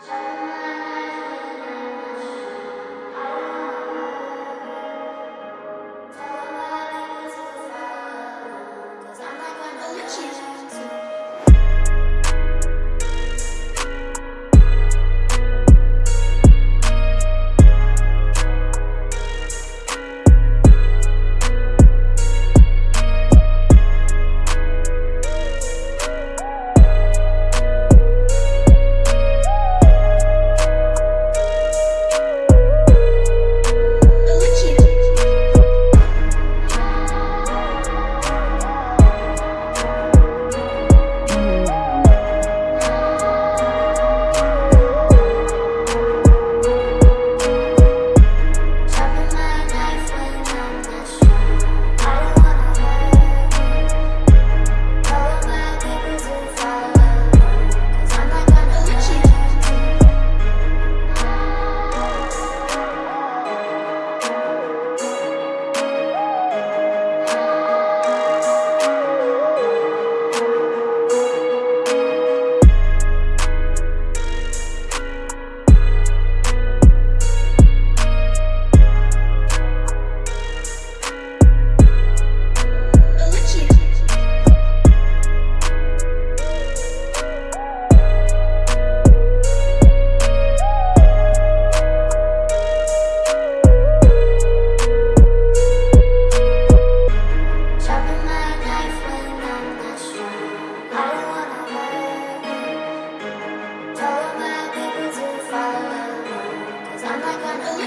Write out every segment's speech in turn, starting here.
Thank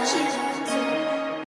是。